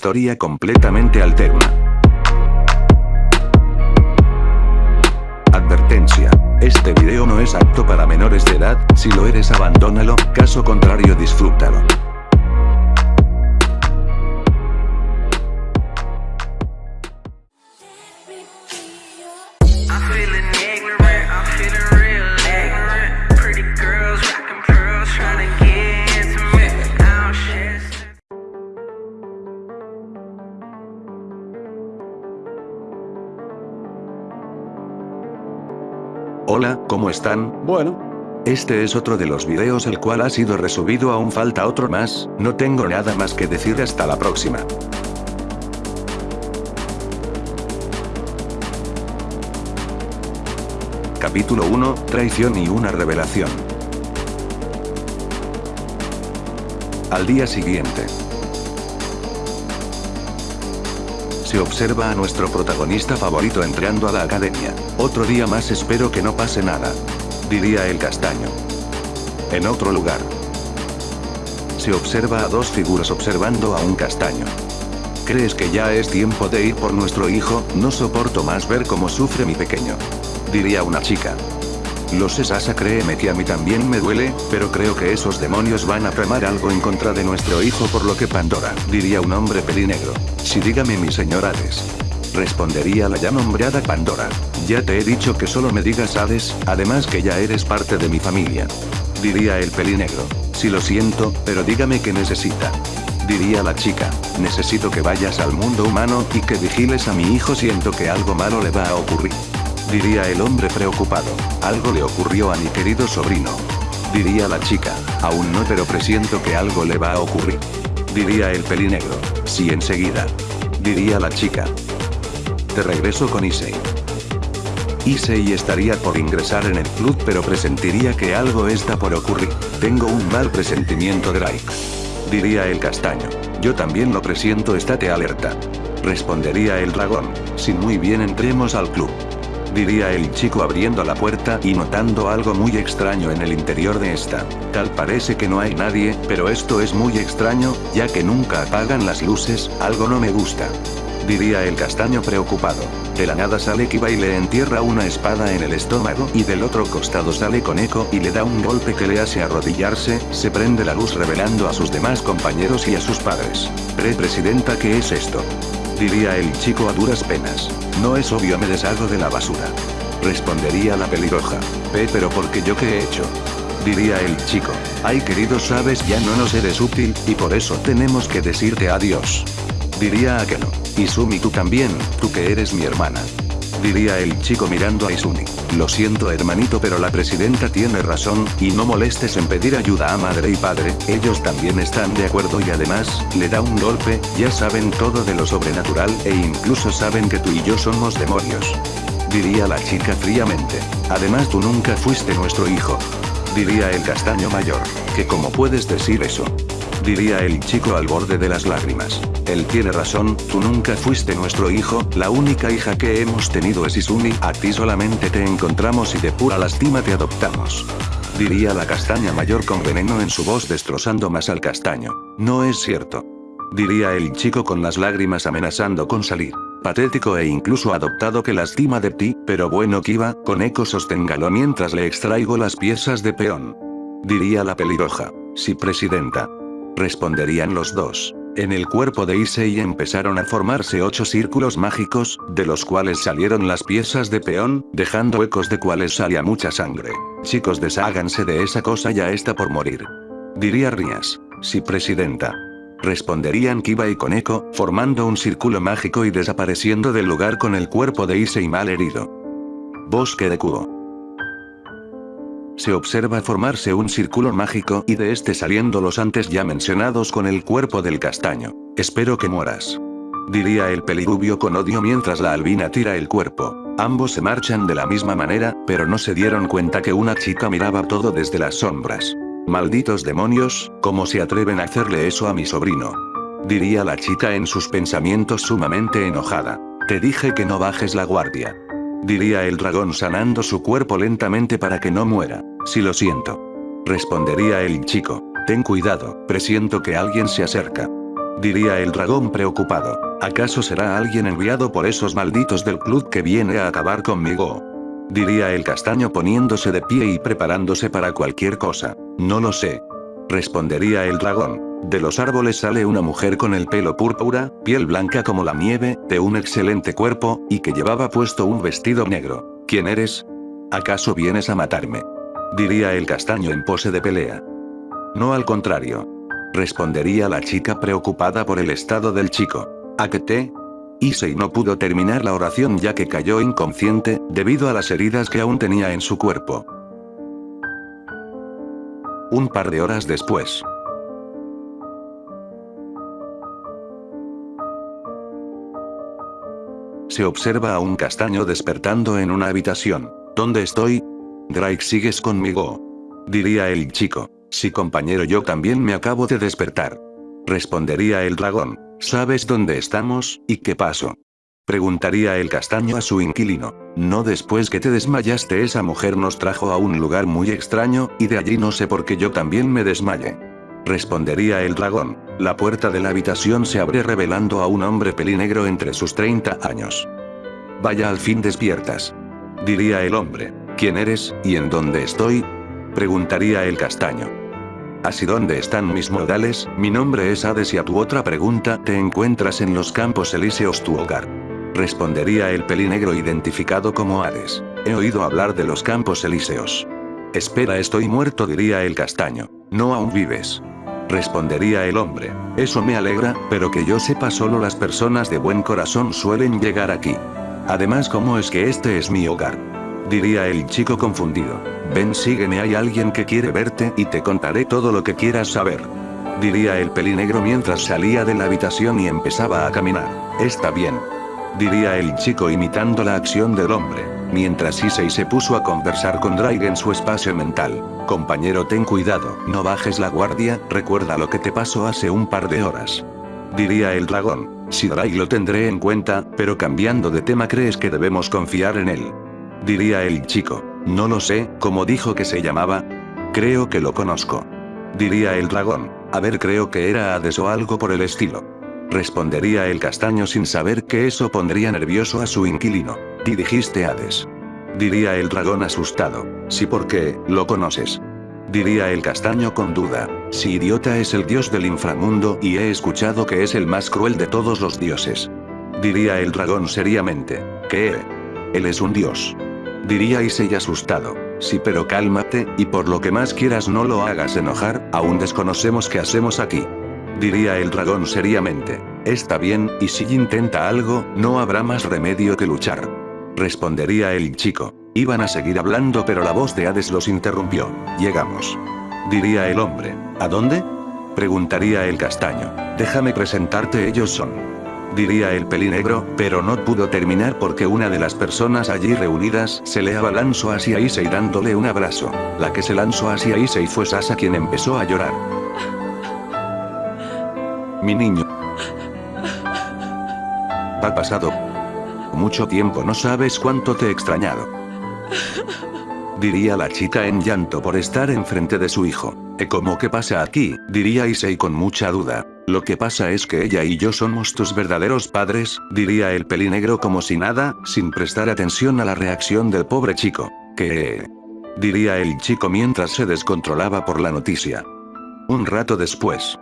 Historia completamente alterna. Advertencia. Este video no es apto para menores de edad, si lo eres abandónalo, caso contrario disfrútalo. ¿Cómo están? Bueno, Este es otro de los videos el cual ha sido resubido aún falta otro más, no tengo nada más que decir hasta la próxima. Capítulo 1, Traición y una revelación. Al día siguiente. Se observa a nuestro protagonista favorito entrando a la academia. Otro día más espero que no pase nada. Diría el castaño. En otro lugar. Se observa a dos figuras observando a un castaño. ¿Crees que ya es tiempo de ir por nuestro hijo? No soporto más ver cómo sufre mi pequeño. Diría una chica. Lo sé Sasa créeme que a mí también me duele, pero creo que esos demonios van a tramar algo en contra de nuestro hijo por lo que Pandora, diría un hombre pelinegro. Sí dígame mi señor Hades. Respondería la ya nombrada Pandora. Ya te he dicho que solo me digas Hades, además que ya eres parte de mi familia. Diría el pelinegro. Sí lo siento, pero dígame qué necesita. Diría la chica, necesito que vayas al mundo humano y que vigiles a mi hijo siento que algo malo le va a ocurrir. Diría el hombre preocupado, algo le ocurrió a mi querido sobrino. Diría la chica, aún no pero presiento que algo le va a ocurrir. Diría el pelinegro, sí enseguida. Diría la chica. Te regreso con Issei. Issei estaría por ingresar en el club pero presentiría que algo está por ocurrir. Tengo un mal presentimiento Drake. Diría el castaño. Yo también lo presiento estate alerta. Respondería el dragón. Si muy bien entremos al club. Diría el chico abriendo la puerta y notando algo muy extraño en el interior de esta. Tal parece que no hay nadie, pero esto es muy extraño, ya que nunca apagan las luces, algo no me gusta. Diría el castaño preocupado. De la nada sale Kiba y le entierra una espada en el estómago y del otro costado sale Koneko y le da un golpe que le hace arrodillarse, se prende la luz revelando a sus demás compañeros y a sus padres. Pre-presidenta ¿qué es esto? Diría el chico a duras penas. No es obvio me deshago de la basura. Respondería la pelirroja. Pe pero porque yo qué he hecho. Diría el chico. Ay querido sabes ya no nos eres útil, y por eso tenemos que decirte adiós. Diría Akeno. Izumi tú también, tú que eres mi hermana. Diría el chico mirando a Izumi. Lo siento hermanito pero la presidenta tiene razón, y no molestes en pedir ayuda a madre y padre, ellos también están de acuerdo y además, le da un golpe, ya saben todo de lo sobrenatural e incluso saben que tú y yo somos demonios. Diría la chica fríamente. Además tú nunca fuiste nuestro hijo. Diría el castaño mayor. Que cómo puedes decir eso. Diría el chico al borde de las lágrimas. Él tiene razón, tú nunca fuiste nuestro hijo, la única hija que hemos tenido es Izumi, a ti solamente te encontramos y de pura lástima te adoptamos. Diría la castaña mayor con veneno en su voz destrozando más al castaño. No es cierto. Diría el chico con las lágrimas amenazando con salir. Patético e incluso adoptado que lastima de ti, pero bueno Kiba, con eco sosténgalo mientras le extraigo las piezas de peón. Diría la pelirroja. Sí presidenta. Responderían los dos. En el cuerpo de Issei empezaron a formarse ocho círculos mágicos, de los cuales salieron las piezas de peón, dejando ecos de cuales salía mucha sangre. Chicos desháganse de esa cosa ya está por morir. Diría Rías. Sí presidenta. Responderían Kiba y Koneko, formando un círculo mágico y desapareciendo del lugar con el cuerpo de Issei mal herido. Bosque de Kuo. Se observa formarse un círculo mágico y de este saliendo los antes ya mencionados con el cuerpo del castaño. Espero que mueras. Diría el pelirubio con odio mientras la albina tira el cuerpo. Ambos se marchan de la misma manera, pero no se dieron cuenta que una chica miraba todo desde las sombras. Malditos demonios, ¿cómo se atreven a hacerle eso a mi sobrino? Diría la chica en sus pensamientos sumamente enojada. Te dije que no bajes la guardia. Diría el dragón sanando su cuerpo lentamente para que no muera. Si lo siento. Respondería el chico. Ten cuidado, presiento que alguien se acerca. Diría el dragón preocupado. ¿Acaso será alguien enviado por esos malditos del club que viene a acabar conmigo? Diría el castaño poniéndose de pie y preparándose para cualquier cosa. No lo sé. Respondería el dragón. De los árboles sale una mujer con el pelo púrpura, piel blanca como la nieve, de un excelente cuerpo, y que llevaba puesto un vestido negro. ¿Quién eres? ¿Acaso vienes a matarme? Diría el castaño en pose de pelea. No al contrario. Respondería la chica preocupada por el estado del chico. ¿A qué te? Issei no pudo terminar la oración ya que cayó inconsciente, debido a las heridas que aún tenía en su cuerpo. Un par de horas después. Se observa a un castaño despertando en una habitación. ¿Dónde estoy? Drake sigues conmigo. Diría el chico. Sí compañero yo también me acabo de despertar. Respondería el dragón. ¿Sabes dónde estamos, y qué pasó? Preguntaría el castaño a su inquilino. No después que te desmayaste esa mujer nos trajo a un lugar muy extraño, y de allí no sé por qué yo también me desmayé. Respondería el dragón. La puerta de la habitación se abre revelando a un hombre pelinegro entre sus 30 años. Vaya al fin despiertas. Diría el hombre. ¿Quién eres, y en dónde estoy? Preguntaría el castaño. Así dónde están mis modales, mi nombre es Hades y a tu otra pregunta, te encuentras en los campos elíseos tu hogar. Respondería el pelinegro identificado como Hades. He oído hablar de los campos elíseos. Espera estoy muerto diría el castaño. No aún vives. Respondería el hombre. Eso me alegra, pero que yo sepa solo las personas de buen corazón suelen llegar aquí. Además ¿cómo es que este es mi hogar? Diría el chico confundido. Ven sígueme hay alguien que quiere verte y te contaré todo lo que quieras saber. Diría el pelinegro mientras salía de la habitación y empezaba a caminar. Está bien. Diría el chico imitando la acción del hombre, mientras Issei se puso a conversar con Drake en su espacio mental. Compañero ten cuidado, no bajes la guardia, recuerda lo que te pasó hace un par de horas. Diría el dragón. Si Drake lo tendré en cuenta, pero cambiando de tema crees que debemos confiar en él. Diría el chico. No lo sé, ¿cómo dijo que se llamaba? Creo que lo conozco. Diría el dragón. A ver creo que era Hades o algo por el estilo. Respondería el castaño sin saber que eso pondría nervioso a su inquilino. ¿Y dijiste Hades? Diría el dragón asustado. Sí porque, lo conoces. Diría el castaño con duda. Si idiota es el dios del inframundo y he escuchado que es el más cruel de todos los dioses. Diría el dragón seriamente. ¿Qué? Él es un dios. Diría Issei asustado. Sí pero cálmate, y por lo que más quieras no lo hagas enojar, aún desconocemos qué hacemos aquí. Diría el dragón seriamente. Está bien, y si intenta algo, no habrá más remedio que luchar. Respondería el chico. Iban a seguir hablando pero la voz de Hades los interrumpió. Llegamos. Diría el hombre. ¿A dónde? Preguntaría el castaño. Déjame presentarte ellos son diría el pelinegro, pero no pudo terminar porque una de las personas allí reunidas se le abalanzó hacia Issei dándole un abrazo. La que se lanzó hacia Issei fue Sasa quien empezó a llorar. Mi niño. Ha pasado mucho tiempo no sabes cuánto te he extrañado. Diría la chica en llanto por estar enfrente de su hijo. ¿E cómo que pasa aquí? Diría Issei con mucha duda. Lo que pasa es que ella y yo somos tus verdaderos padres, diría el pelinegro como si nada, sin prestar atención a la reacción del pobre chico. ¿Qué? Diría el chico mientras se descontrolaba por la noticia. Un rato después.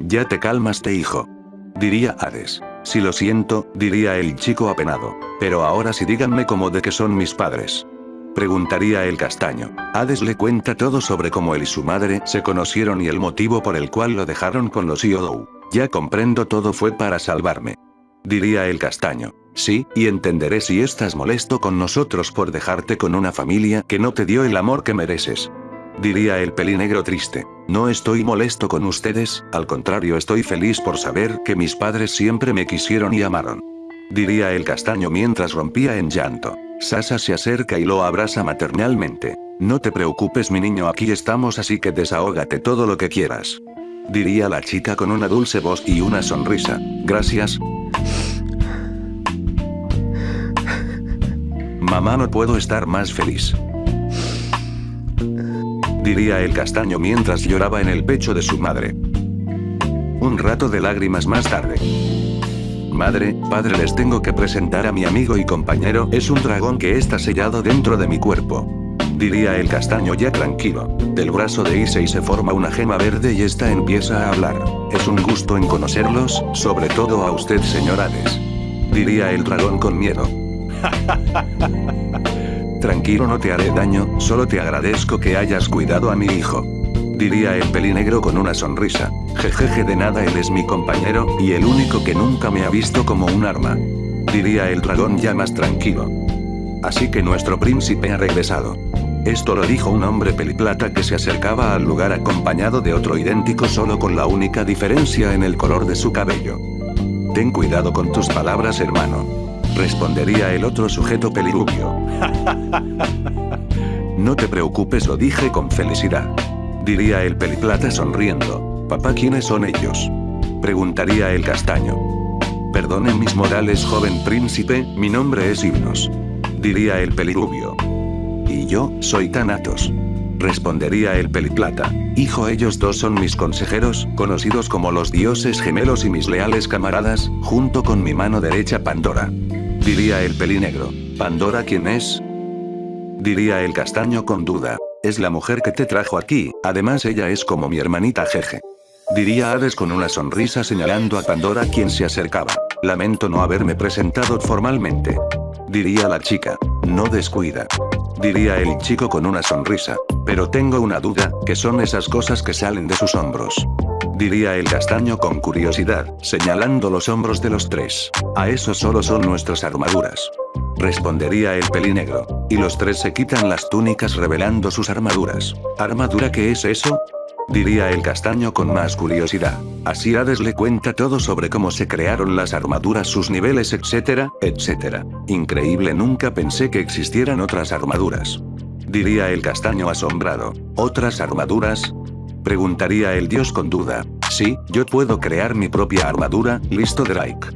Ya te calmaste hijo. Diría Hades. Si lo siento, diría el chico apenado. Pero ahora sí díganme cómo de que son mis padres. Preguntaría el castaño. Hades le cuenta todo sobre cómo él y su madre se conocieron y el motivo por el cual lo dejaron con los Yodou. Ya comprendo todo fue para salvarme. Diría el castaño. Sí, y entenderé si estás molesto con nosotros por dejarte con una familia que no te dio el amor que mereces. Diría el pelinegro triste. No estoy molesto con ustedes, al contrario estoy feliz por saber que mis padres siempre me quisieron y amaron. Diría el castaño mientras rompía en llanto. Sasa se acerca y lo abraza maternalmente. No te preocupes mi niño aquí estamos así que desahógate todo lo que quieras. Diría la chica con una dulce voz y una sonrisa. Gracias. Mamá no puedo estar más feliz. Diría el castaño mientras lloraba en el pecho de su madre. Un rato de lágrimas más tarde. Madre, padre les tengo que presentar a mi amigo y compañero, es un dragón que está sellado dentro de mi cuerpo. Diría el castaño ya tranquilo. Del brazo de Issei se forma una gema verde y esta empieza a hablar. Es un gusto en conocerlos, sobre todo a usted señor Hades. Diría el dragón con miedo. Tranquilo no te haré daño, solo te agradezco que hayas cuidado a mi hijo. Diría el pelinegro con una sonrisa. Jejeje de nada él es mi compañero, y el único que nunca me ha visto como un arma. Diría el dragón ya más tranquilo. Así que nuestro príncipe ha regresado. Esto lo dijo un hombre peliplata que se acercaba al lugar acompañado de otro idéntico solo con la única diferencia en el color de su cabello. Ten cuidado con tus palabras hermano. Respondería el otro sujeto pelirubio. No te preocupes lo dije con felicidad. Diría el peliplata sonriendo. Papá ¿quiénes son ellos? Preguntaría el castaño. Perdonen mis morales joven príncipe, mi nombre es Himnos. Diría el pelirubio. Y yo, soy Thanatos. Respondería el peliplata. Hijo ellos dos son mis consejeros, conocidos como los dioses gemelos y mis leales camaradas, junto con mi mano derecha Pandora. Diría el pelinegro. ¿Pandora quién es? Diría el castaño con duda. Es la mujer que te trajo aquí, además ella es como mi hermanita Jeje. Diría Hades con una sonrisa señalando a Pandora quien se acercaba. Lamento no haberme presentado formalmente. Diría la chica. No descuida. Diría el chico con una sonrisa. Pero tengo una duda, ¿qué son esas cosas que salen de sus hombros? Diría el castaño con curiosidad, señalando los hombros de los tres. A eso solo son nuestras armaduras. Respondería el pelinegro. Y los tres se quitan las túnicas revelando sus armaduras. ¿Armadura qué es eso? Diría el castaño con más curiosidad. Así Hades le cuenta todo sobre cómo se crearon las armaduras, sus niveles, etcétera, etcétera. Increíble nunca pensé que existieran otras armaduras. Diría el castaño asombrado. ¿Otras armaduras? Preguntaría el dios con duda. Sí, yo puedo crear mi propia armadura, listo Drake.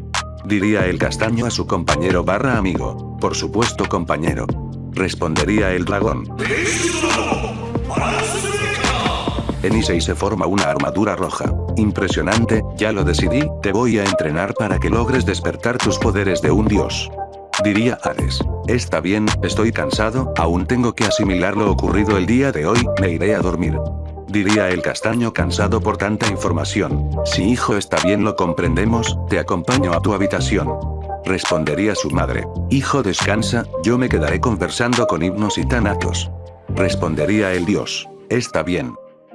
Diría el castaño a su compañero barra amigo. Por supuesto compañero. Respondería el dragón. En Issei se forma una armadura roja. Impresionante, ya lo decidí, te voy a entrenar para que logres despertar tus poderes de un dios. Diría Hades. Está bien, estoy cansado, aún tengo que asimilar lo ocurrido el día de hoy, me iré a dormir. Diría el castaño cansado por tanta información. Si hijo está bien lo comprendemos, te acompaño a tu habitación. Respondería su madre. Hijo descansa, yo me quedaré conversando con himnos y tanatos. Respondería el dios. Está bien.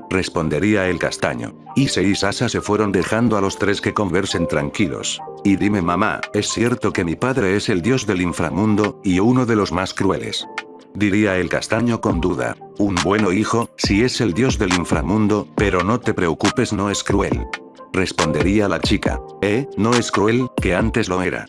Respondería el castaño. Ise y Sasa se fueron dejando a los tres que conversen tranquilos. Y dime mamá, ¿es cierto que mi padre es el dios del inframundo, y uno de los más crueles? Diría el castaño con duda. Un bueno hijo, si es el dios del inframundo, pero no te preocupes no es cruel. Respondería la chica. Eh, no es cruel, que antes lo era.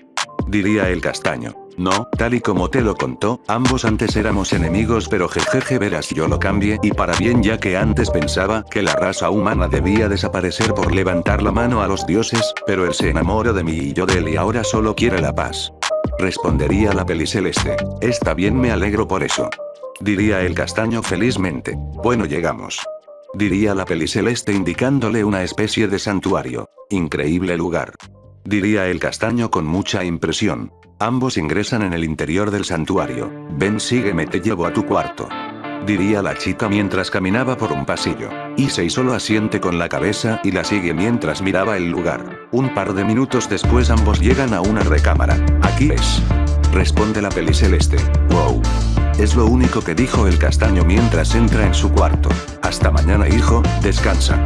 Diría el castaño. No, tal y como te lo contó, ambos antes éramos enemigos pero jejeje verás yo lo cambié y para bien ya que antes pensaba que la raza humana debía desaparecer por levantar la mano a los dioses, pero él se enamoró de mí y yo de él y ahora solo quiere la paz. Respondería la peliceleste. Está bien me alegro por eso. Diría el castaño felizmente. Bueno llegamos. Diría la peliceleste indicándole una especie de santuario. Increíble lugar. Diría el castaño con mucha impresión. Ambos ingresan en el interior del santuario. Ven sígueme te llevo a tu cuarto. Diría la chica mientras caminaba por un pasillo. Issei solo asiente con la cabeza y la sigue mientras miraba el lugar. Un par de minutos después ambos llegan a una recámara. Aquí es. Responde la peliceleste. Wow. Es lo único que dijo el castaño mientras entra en su cuarto. Hasta mañana hijo, descansa.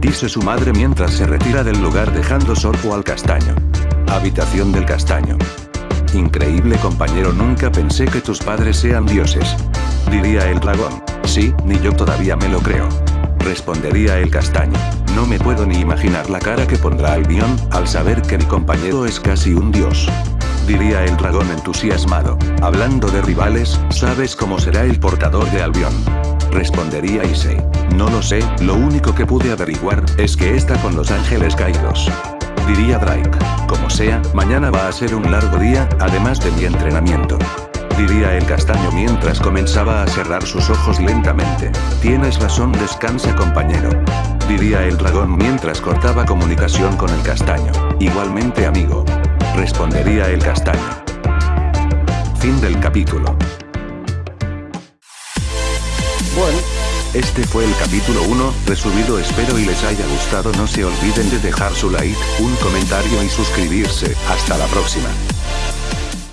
Dice su madre mientras se retira del lugar dejando sorbo al castaño. Habitación del castaño. Increíble compañero nunca pensé que tus padres sean dioses. Diría el dragón. Sí, ni yo todavía me lo creo. Respondería el castaño. No me puedo ni imaginar la cara que pondrá Albion, al saber que mi compañero es casi un dios. Diría el dragón entusiasmado. Hablando de rivales, ¿sabes cómo será el portador de Albion? Respondería Issei. No lo sé, lo único que pude averiguar, es que está con los ángeles caídos. Diría Drake. Como sea, mañana va a ser un largo día, además de mi entrenamiento. Diría el castaño mientras comenzaba a cerrar sus ojos lentamente. Tienes razón descansa compañero. Diría el dragón mientras cortaba comunicación con el castaño. Igualmente amigo. Respondería el castaño. Fin del capítulo. Bueno, Este fue el capítulo 1, resubido espero y les haya gustado no se olviden de dejar su like, un comentario y suscribirse, hasta la próxima.